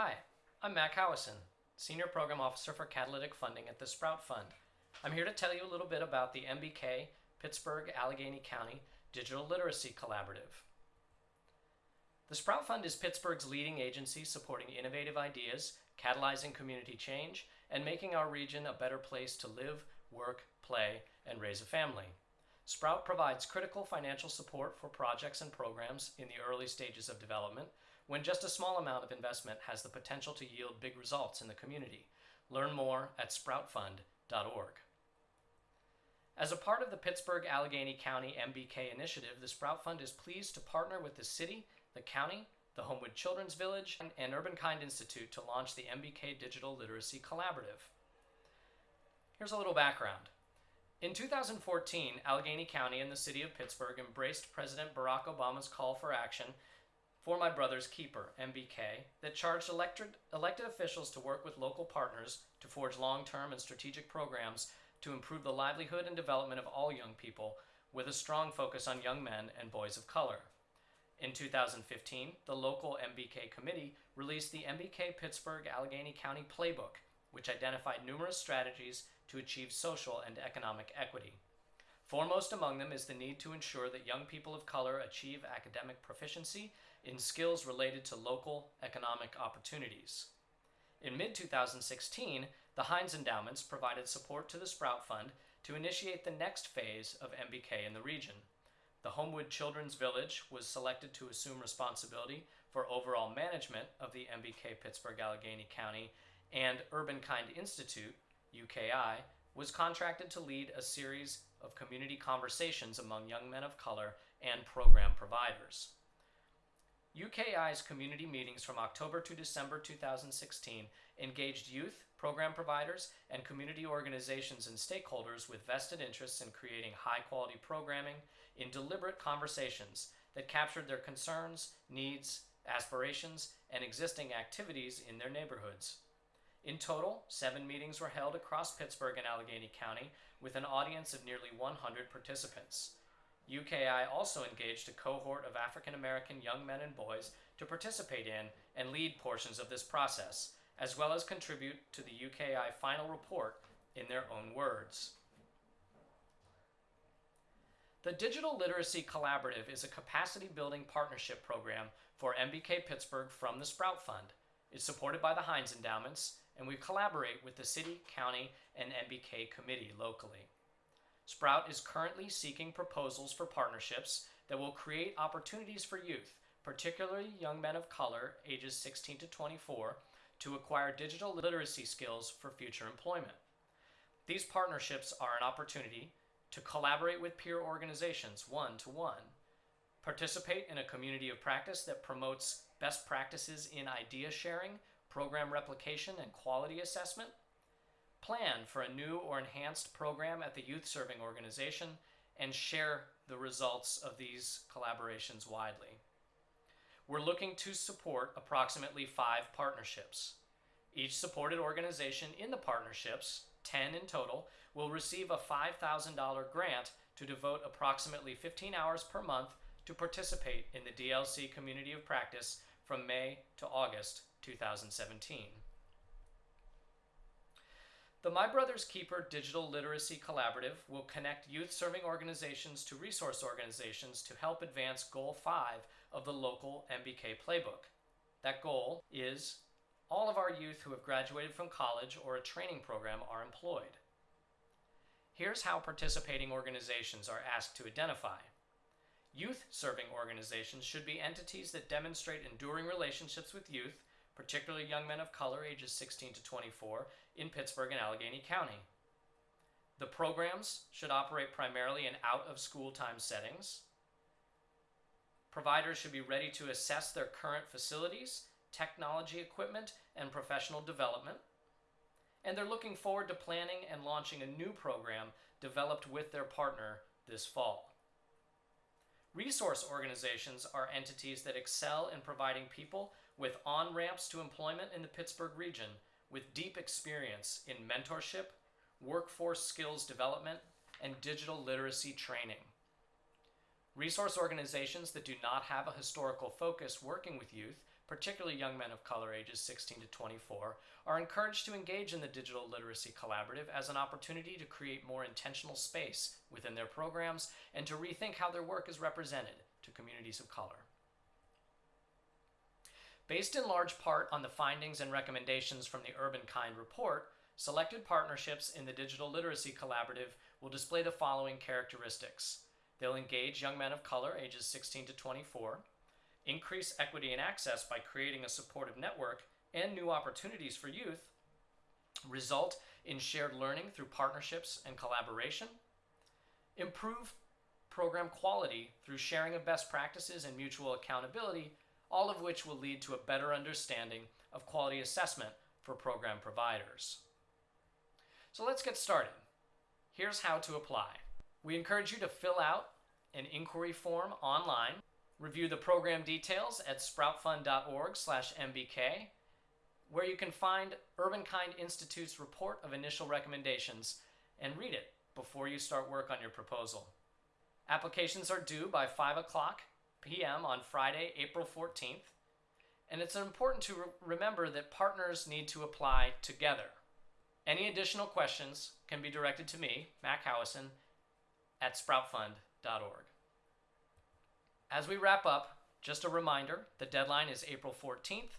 Hi, I'm Mac Howison, Senior Program Officer for Catalytic Funding at the Sprout Fund. I'm here to tell you a little bit about the MBK Pittsburgh Allegheny County Digital Literacy Collaborative. The Sprout Fund is Pittsburgh's leading agency supporting innovative ideas, catalyzing community change, and making our region a better place to live, work, play, and raise a family. Sprout provides critical financial support for projects and programs in the early stages of development when just a small amount of investment has the potential to yield big results in the community. Learn more at sproutfund.org. As a part of the Pittsburgh Allegheny County MBK initiative, the Sprout Fund is pleased to partner with the city, the county, the Homewood Children's Village, and Urbankind Institute to launch the MBK Digital Literacy Collaborative. Here's a little background. In 2014, Allegheny County and the city of Pittsburgh embraced President Barack Obama's call for action for My Brother's Keeper, MBK, that charged elected, elected officials to work with local partners to forge long term and strategic programs to improve the livelihood and development of all young people, with a strong focus on young men and boys of color. In 2015, the local MBK committee released the MBK Pittsburgh Allegheny County Playbook, which identified numerous strategies to achieve social and economic equity. Foremost among them is the need to ensure that young people of color achieve academic proficiency in skills related to local economic opportunities. In mid 2016, the Heinz Endowments provided support to the Sprout Fund to initiate the next phase of MBK in the region. The Homewood Children's Village was selected to assume responsibility for overall management of the MBK Pittsburgh Allegheny County, and Urbankind Institute UKI, was contracted to lead a series of community conversations among young men of color and program providers. UKI's community meetings from October to December 2016 engaged youth, program providers, and community organizations and stakeholders with vested interests in creating high quality programming in deliberate conversations that captured their concerns, needs, aspirations, and existing activities in their neighborhoods. In total, seven meetings were held across Pittsburgh and Allegheny County with an audience of nearly 100 participants. UKI also engaged a cohort of African American young men and boys to participate in and lead portions of this process, as well as contribute to the UKI final report in their own words. The Digital Literacy Collaborative is a capacity building partnership program for MBK Pittsburgh from the Sprout Fund. It's supported by the Heinz Endowments and we collaborate with the city, county, and MBK committee locally. Sprout is currently seeking proposals for partnerships that will create opportunities for youth, particularly young men of color ages 16 to 24, to acquire digital literacy skills for future employment. These partnerships are an opportunity to collaborate with peer organizations one to one, participate in a community of practice that promotes best practices in idea sharing program replication and quality assessment, plan for a new or enhanced program at the youth serving organization, and share the results of these collaborations widely. We're looking to support approximately five partnerships. Each supported organization in the partnerships, 10 in total, will receive a $5,000 grant to devote approximately 15 hours per month to participate in the DLC Community of Practice from May to August 2017. The My Brother's Keeper Digital Literacy Collaborative will connect youth serving organizations to resource organizations to help advance Goal 5 of the local MBK playbook. That goal is all of our youth who have graduated from college or a training program are employed. Here's how participating organizations are asked to identify. Youth serving organizations should be entities that demonstrate enduring relationships with youth particularly young men of color ages 16 to 24 in Pittsburgh and Allegheny County. The programs should operate primarily in out of school time settings. Providers should be ready to assess their current facilities, technology equipment, and professional development. And they're looking forward to planning and launching a new program developed with their partner this fall. Resource organizations are entities that excel in providing people with on ramps to employment in the Pittsburgh region with deep experience in mentorship, workforce skills development, and digital literacy training. Resource organizations that do not have a historical focus working with youth particularly young men of color ages 16 to 24, are encouraged to engage in the Digital Literacy Collaborative as an opportunity to create more intentional space within their programs and to rethink how their work is represented to communities of color. Based in large part on the findings and recommendations from the Urban Kind report, selected partnerships in the Digital Literacy Collaborative will display the following characteristics. They'll engage young men of color ages 16 to 24, increase equity and access by creating a supportive network and new opportunities for youth, result in shared learning through partnerships and collaboration, improve program quality through sharing of best practices and mutual accountability, all of which will lead to a better understanding of quality assessment for program providers. So let's get started. Here's how to apply. We encourage you to fill out an inquiry form online Review the program details at sproutfund.org/mbk, where you can find Urban Kind Institute's report of initial recommendations and read it before you start work on your proposal. Applications are due by 5 o'clock p.m. on Friday, April 14th, and it's important to re- remember that partners need to apply together. Any additional questions can be directed to me, Mac Howison, at sproutfund.org. As we wrap up, just a reminder the deadline is April 14th.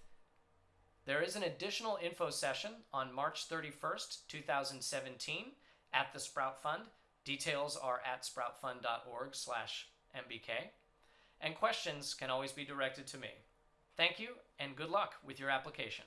There is an additional info session on March 31st, 2017 at the Sprout Fund. Details are at sproutfund.org slash MBK. And questions can always be directed to me. Thank you and good luck with your application.